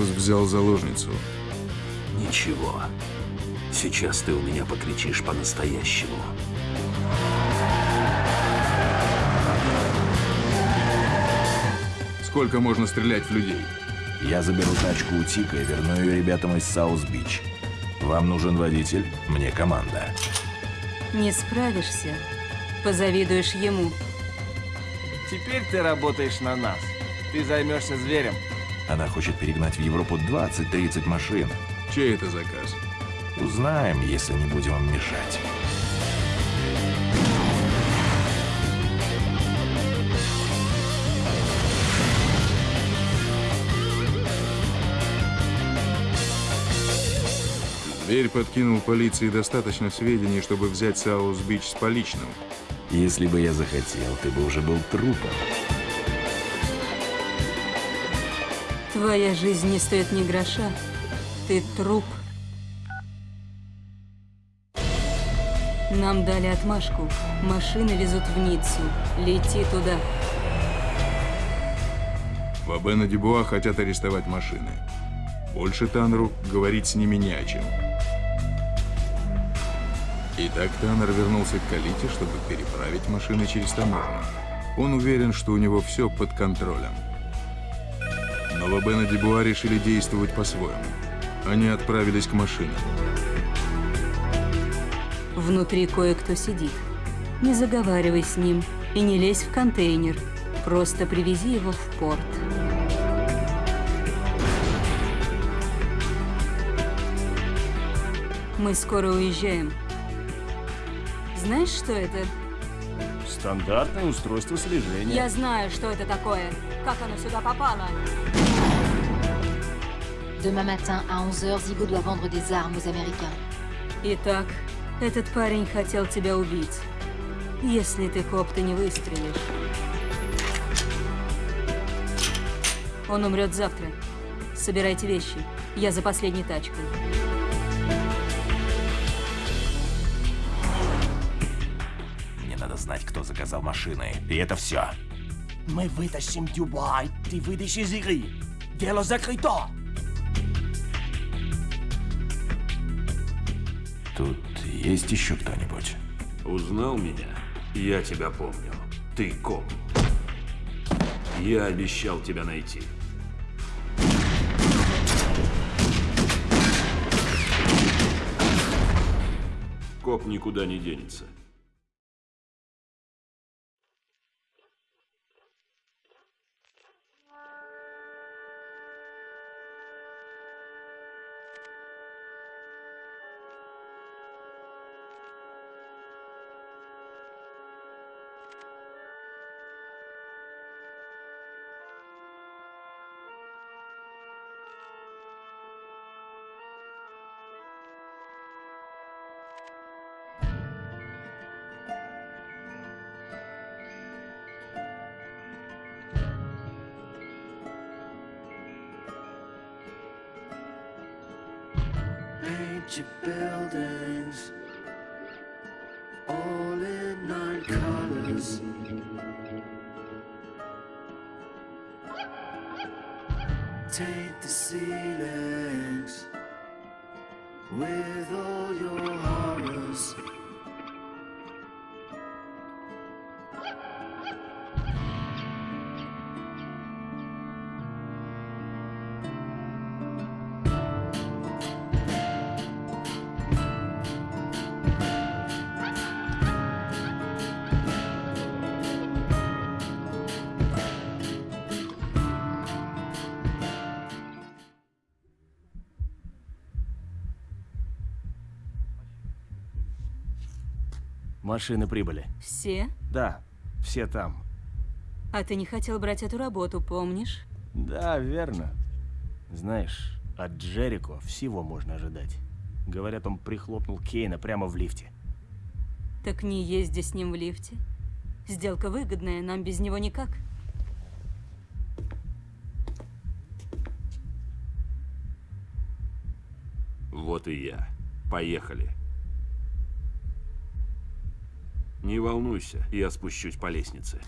Бакус взял заложницу. Ничего. Сейчас ты у меня покричишь по-настоящему. Сколько можно стрелять в людей? Я заберу тачку у Тика и верну ее ребятам из Саус-Бич. Вам нужен водитель, мне команда. Не справишься, позавидуешь ему. Теперь ты работаешь на нас. Ты займешься зверем. Она хочет перегнать в Европу 20-30 машин. Чей это заказ? Узнаем, если не будем им мешать. Зверь подкинул полиции достаточно сведений, чтобы взять Саус-Бич с поличным. Если бы я захотел, ты бы уже был трупом. Твоя жизнь не стоит ни гроша. Ты труп. Нам дали отмашку. Машины везут в Ниццу. Лети туда. Вабена Дебуа хотят арестовать машины. Больше Таннеру говорить с ними не о чем. Итак, Таннер вернулся к Калите, чтобы переправить машины через таможню. Он уверен, что у него все под контролем. Но Вабена Дебуа решили действовать по-своему. Они отправились к машинам. Внутри кое-кто сидит. Не заговаривай с ним и не лезь в контейнер. Просто привези его в порт. Мы скоро уезжаем. Знаешь, что это? Стандартное устройство слежения. Я знаю, что это такое. Как оно сюда попало? Demain matin, à 11h, Zibo doit vendre des armes aux Américains. Итак, этот парень хотел тебя убить. Если ты, коп, ты не выстрелишь. Он умрет завтра. Собирайте вещи. Я за последней тачкой. Мне надо знать, кто заказал машины. И это все. Мы вытащим Дюбай, ты выйдешь из игры. Дело закрыто. Есть еще кто-нибудь? Узнал меня? Я тебя помню. Ты коп. Я обещал тебя найти. Коп никуда не денется. Your buildings all in nine colors. Taint the ceilings with Машины прибыли. Все? Да, все там. А ты не хотел брать эту работу, помнишь? Да, верно. Знаешь, от Джерико всего можно ожидать. Говорят, он прихлопнул Кейна прямо в лифте. Так не езди с ним в лифте. Сделка выгодная, нам без него никак. Вот и я. Поехали. Не волнуйся, я спущусь по лестнице.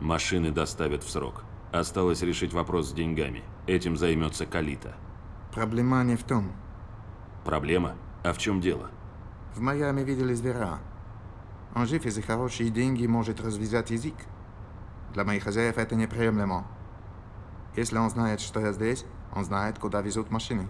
Машины доставят в срок. Осталось решить вопрос с деньгами. Этим займется Калита. Проблема не в том. Проблема? А в чем дело? В Майами видели зверя. Он жив и за хорошие деньги может развязать язык. Для моих хозяев это неприемлемо. Если он знает, что я здесь, он знает, куда везут машины.